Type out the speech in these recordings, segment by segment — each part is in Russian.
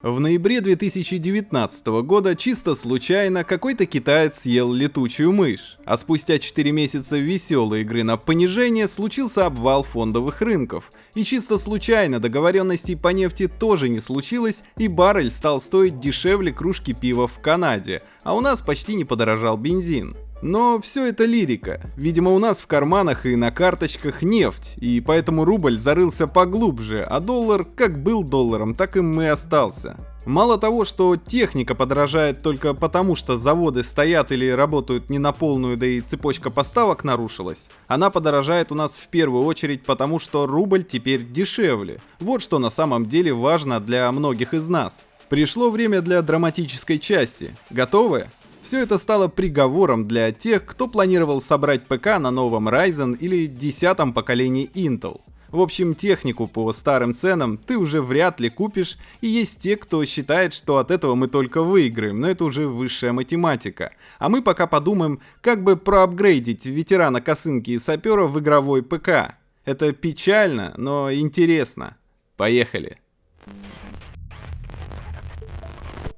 В ноябре 2019 года чисто случайно какой-то китаец съел летучую мышь, а спустя 4 месяца веселой игры на понижение случился обвал фондовых рынков. И чисто случайно договоренностей по нефти тоже не случилось, и баррель стал стоить дешевле кружки пива в Канаде, а у нас почти не подорожал бензин. Но все это лирика. Видимо, у нас в карманах и на карточках нефть, и поэтому рубль зарылся поглубже, а доллар как был долларом, так им и остался. Мало того, что техника подорожает только потому, что заводы стоят или работают не на полную, да и цепочка поставок нарушилась, она подорожает у нас в первую очередь потому, что рубль теперь дешевле. Вот что на самом деле важно для многих из нас. Пришло время для драматической части. Готовы? Все это стало приговором для тех, кто планировал собрать ПК на новом Ryzen или десятом поколении Intel. В общем, технику по старым ценам ты уже вряд ли купишь, и есть те, кто считает, что от этого мы только выиграем, но это уже высшая математика. А мы пока подумаем, как бы проапгрейдить ветерана косынки и сапера в игровой ПК. Это печально, но интересно. Поехали.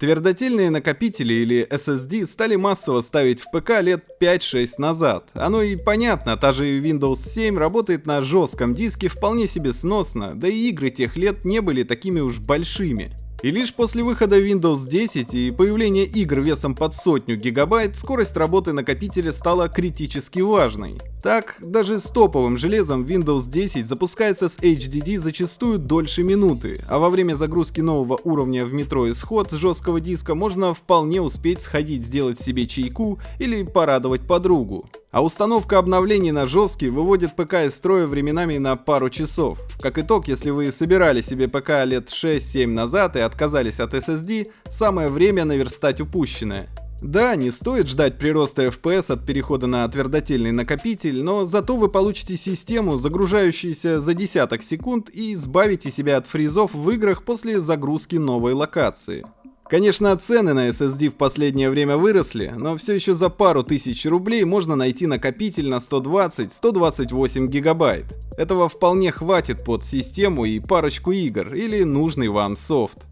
Твердотельные накопители или SSD стали массово ставить в ПК лет 5-6 назад. Оно и понятно, та же Windows 7 работает на жестком диске вполне себе сносно, да и игры тех лет не были такими уж большими. И лишь после выхода Windows 10 и появления игр весом под сотню гигабайт, скорость работы накопителя стала критически важной. Так, даже с топовым железом Windows 10 запускается с HDD зачастую дольше минуты, а во время загрузки нового уровня в метро исход с жесткого диска можно вполне успеть сходить сделать себе чайку или порадовать подругу. А установка обновлений на жесткий выводит ПК из строя временами на пару часов. Как итог, если вы собирали себе ПК лет 6-7 назад и отказались от SSD, самое время наверстать упущенное. Да, не стоит ждать прироста FPS от перехода на твердотельный накопитель, но зато вы получите систему, загружающуюся за десяток секунд и избавите себя от фризов в играх после загрузки новой локации. Конечно, цены на SSD в последнее время выросли, но все еще за пару тысяч рублей можно найти накопитель на 120-128 гигабайт. Этого вполне хватит под систему и парочку игр или нужный вам софт.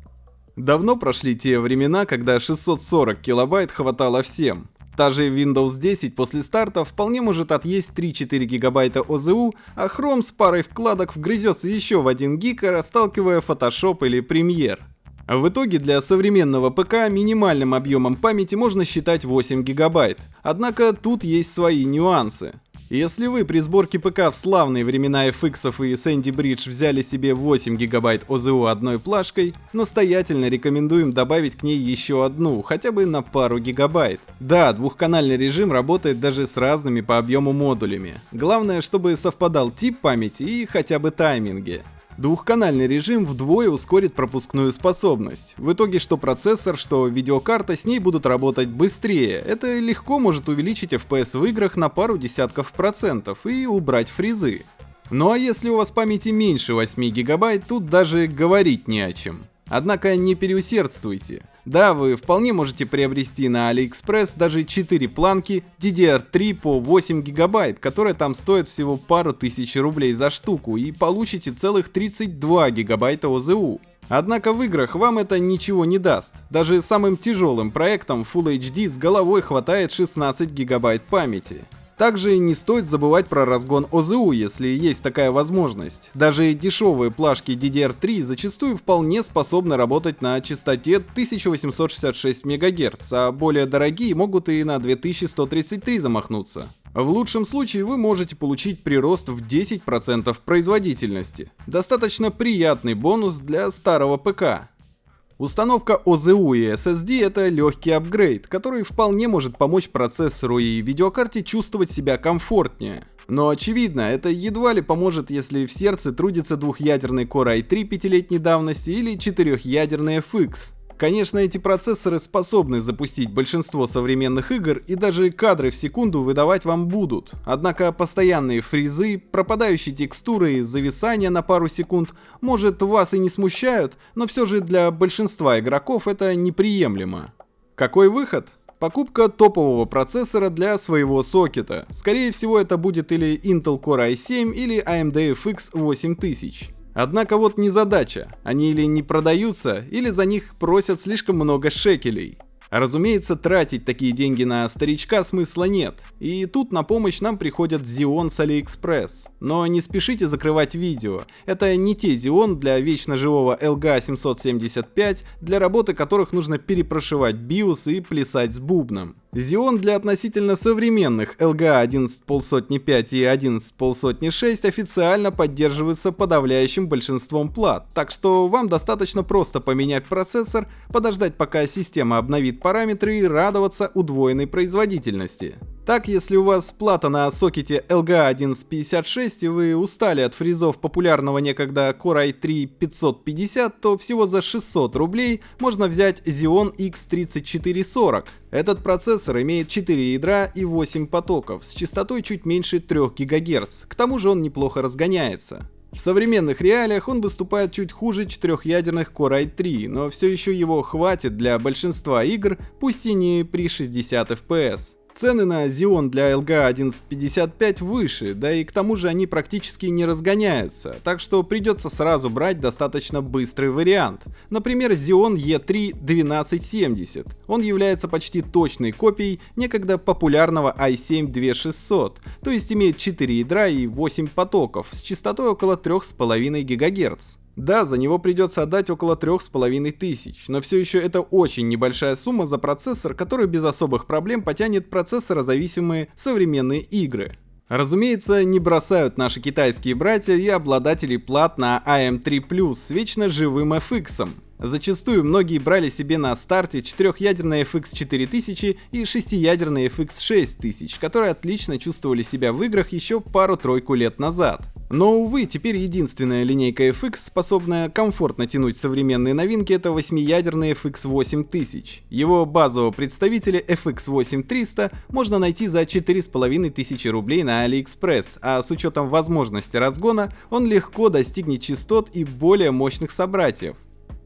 Давно прошли те времена, когда 640 килобайт хватало всем. Та же Windows 10 после старта вполне может отъесть 3-4 гигабайта ОЗУ, а Chrome с парой вкладок вгрызется еще в 1 гиг, расталкивая Photoshop или Premiere. В итоге для современного ПК минимальным объемом памяти можно считать 8 гигабайт. Однако тут есть свои нюансы. Если вы при сборке ПК в славные времена FX и Sandy Bridge взяли себе 8 гигабайт ОЗУ одной плашкой, настоятельно рекомендуем добавить к ней еще одну, хотя бы на пару гигабайт. Да, двухканальный режим работает даже с разными по объему модулями. Главное, чтобы совпадал тип памяти и хотя бы тайминги. Двухканальный режим вдвое ускорит пропускную способность. В итоге что процессор, что видеокарта с ней будут работать быстрее. Это легко может увеличить FPS в играх на пару десятков процентов и убрать фризы. Ну а если у вас памяти меньше 8 гигабайт, тут даже говорить не о чем. Однако не переусердствуйте. Да, вы вполне можете приобрести на AliExpress даже 4 планки DDR3 по 8 гигабайт, которые там стоят всего пару тысяч рублей за штуку и получите целых 32 гигабайта ОЗУ. Однако в играх вам это ничего не даст. Даже самым тяжелым проектом Full HD с головой хватает 16 гигабайт памяти. Также не стоит забывать про разгон ОЗУ, если есть такая возможность. Даже дешевые плашки DDR3 зачастую вполне способны работать на частоте 1866 МГц, а более дорогие могут и на 2133 замахнуться. В лучшем случае вы можете получить прирост в 10% производительности. Достаточно приятный бонус для старого ПК. Установка ОЗУ и SSD это легкий апгрейд, который вполне может помочь процессору и видеокарте чувствовать себя комфортнее. Но очевидно, это едва ли поможет, если в сердце трудится двухъядерный Core i3 пятилетней давности или четырехъядерный FX. Конечно, эти процессоры способны запустить большинство современных игр и даже кадры в секунду выдавать вам будут. Однако постоянные фризы, пропадающие текстуры и зависания на пару секунд, может вас и не смущают, но все же для большинства игроков это неприемлемо. Какой выход? Покупка топового процессора для своего сокета. Скорее всего это будет или Intel Core i7 или AMD FX 8000. Однако вот не задача, они или не продаются, или за них просят слишком много шекелей. А разумеется, тратить такие деньги на старичка смысла нет. И тут на помощь нам приходят Xeon с AliExpress. Но не спешите закрывать видео. Это не те Xeon для вечно живого LGA775, для работы которых нужно перепрошивать BIOS и плясать с бубном. Xeon для относительно современных LGA 11.5 и 11.6 официально поддерживаются подавляющим большинством плат, так что вам достаточно просто поменять процессор, подождать пока система обновит параметры и радоваться удвоенной производительности. Так, если у вас плата на сокете LGA 1156 и вы устали от фризов популярного некогда Core i3 550, то всего за 600 рублей можно взять Xeon X3440. Этот процессор имеет 4 ядра и 8 потоков с частотой чуть меньше 3 ГГц, к тому же он неплохо разгоняется. В современных реалиях он выступает чуть хуже четырехъядерных Core i3, но все еще его хватит для большинства игр, пусть и не при 60 FPS. Цены на Xeon для LGA 1155 выше, да и к тому же они практически не разгоняются, так что придется сразу брать достаточно быстрый вариант. Например, Xeon E3 1270. Он является почти точной копией некогда популярного i7 2600, то есть имеет 4 ядра и 8 потоков с частотой около 3,5 ГГц. Да, за него придется отдать около трех с половиной тысяч, но все еще это очень небольшая сумма за процессор, который без особых проблем потянет процессорозависимые современные игры. Разумеется, не бросают наши китайские братья и обладатели плат на AM3+, с вечно живым FX. Зачастую многие брали себе на старте четырехъядерный FX 4000 и шестиядерный FX 6000, которые отлично чувствовали себя в играх еще пару-тройку лет назад. Но, увы, теперь единственная линейка FX, способная комфортно тянуть современные новинки, это восьмиядерный FX 8000. Его базового представителя FX 8300 можно найти за 4500 рублей на AliExpress, а с учетом возможности разгона он легко достигнет частот и более мощных собратьев.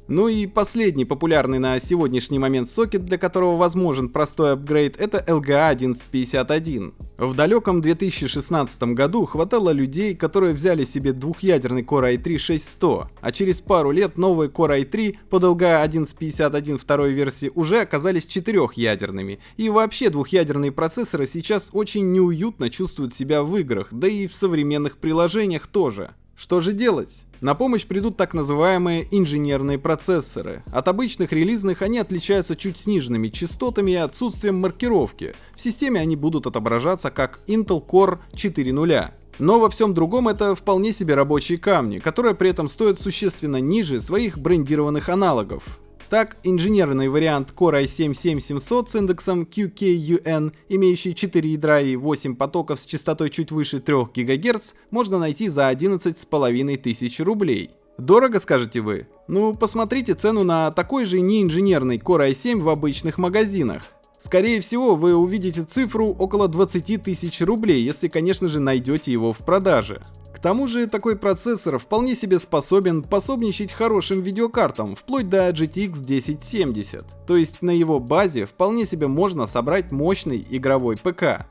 Ну и последний популярный на сегодняшний момент сокет, для которого возможен простой апгрейд, это LGA 1151. В далеком 2016 году хватало людей, которые взяли себе двухъядерный Core i3 6100, а через пару лет новые Core i3 под LGA 1151 второй версии уже оказались четырехъядерными. И вообще двухъядерные процессоры сейчас очень неуютно чувствуют себя в играх, да и в современных приложениях тоже. Что же делать? На помощь придут так называемые инженерные процессоры. От обычных релизных они отличаются чуть сниженными частотами и отсутствием маркировки. В системе они будут отображаться как Intel Core 4.0. Но во всем другом это вполне себе рабочие камни, которые при этом стоят существенно ниже своих брендированных аналогов. Так, инженерный вариант Core i7-7700 с индексом QKUN, имеющий 4 ядра и 8 потоков с частотой чуть выше 3 ГГц, можно найти за 11,5 тысяч рублей. Дорого, скажете вы? Ну, посмотрите цену на такой же неинженерный Core i7 в обычных магазинах. Скорее всего, вы увидите цифру около 20 тысяч рублей, если, конечно же, найдете его в продаже тому же такой процессор вполне себе способен пособничать хорошим видеокартам, вплоть до GTX 1070. То есть на его базе вполне себе можно собрать мощный игровой ПК.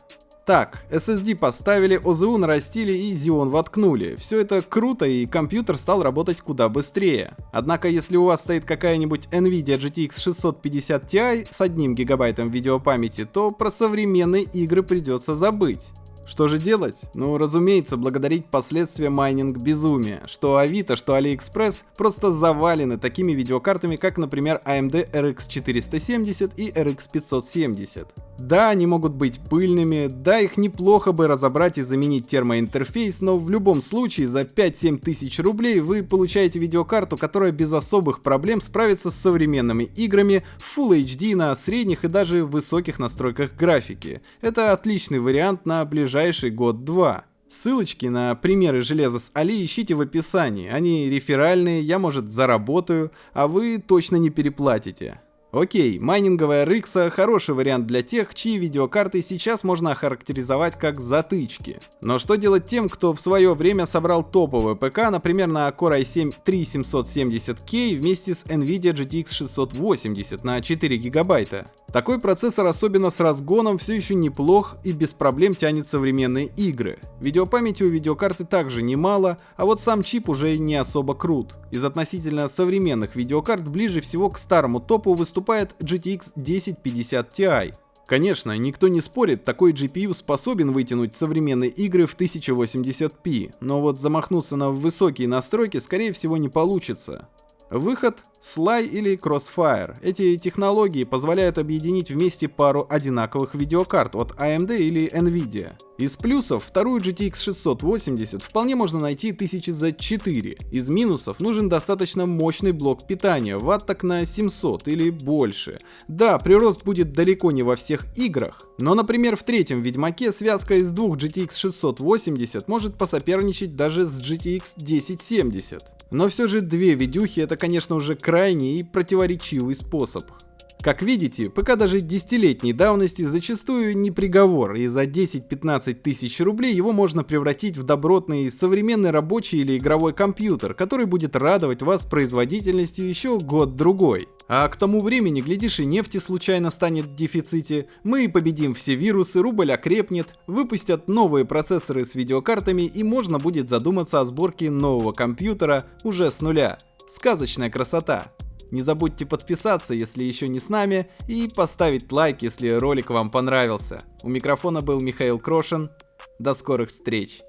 Так, SSD поставили, OZU нарастили и Xeon воткнули. Все это круто и компьютер стал работать куда быстрее. Однако если у вас стоит какая-нибудь NVIDIA GTX 650 Ti с одним гигабайтом видеопамяти, то про современные игры придется забыть. Что же делать? Ну, разумеется, благодарить последствия майнинг безумия. Что Авито, что AliExpress просто завалены такими видеокартами, как, например, AMD RX 470 и RX 570. Да, они могут быть пыльными, да, их неплохо бы разобрать и заменить термоинтерфейс, но в любом случае за 5-7 тысяч рублей вы получаете видеокарту, которая без особых проблем справится с современными играми в Full HD на средних и даже высоких настройках графики. Это отличный вариант на ближайший год-два. Ссылочки на примеры железа с Али ищите в описании, они реферальные, я может заработаю, а вы точно не переплатите. Окей, майнинговая RX хороший вариант для тех, чьи видеокарты сейчас можно охарактеризовать как затычки. Но что делать тем, кто в свое время собрал топовый ПК, например, на Core i7 3770K вместе с NVIDIA GTX 680 на 4 гигабайта? Такой процессор, особенно с разгоном, все еще неплох и без проблем тянет современные игры. Видеопамяти у видеокарты также немало, а вот сам чип уже не особо крут. Из относительно современных видеокарт ближе всего к старому топу выступает GTX 1050 Ti. Конечно, никто не спорит, такой GPU способен вытянуть современные игры в 1080p, но вот замахнуться на высокие настройки скорее всего не получится. Выход Sly или Crossfire. Эти технологии позволяют объединить вместе пару одинаковых видеокарт от AMD или Nvidia. Из плюсов вторую GTX 680 вполне можно найти тысячи за 4. Из минусов нужен достаточно мощный блок питания, ватт так на 700 или больше. Да, прирост будет далеко не во всех играх, но, например, в третьем Ведьмаке связка из двух GTX 680 может посоперничать даже с GTX 1070. Но все же две видюхи это, конечно, уже крайний и противоречивый способ. Как видите, ПК даже десятилетней давности зачастую не приговор, и за 10-15 тысяч рублей его можно превратить в добротный современный рабочий или игровой компьютер, который будет радовать вас производительностью еще год-другой. А к тому времени, глядишь, и нефти случайно станет в дефиците, мы победим все вирусы, рубль окрепнет, выпустят новые процессоры с видеокартами и можно будет задуматься о сборке нового компьютера уже с нуля. Сказочная красота. Не забудьте подписаться, если еще не с нами, и поставить лайк, если ролик вам понравился. У микрофона был Михаил Крошин. До скорых встреч!